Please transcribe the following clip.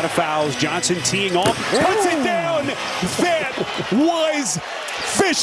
of fouls. Johnson teeing off, puts it down. That was fishing.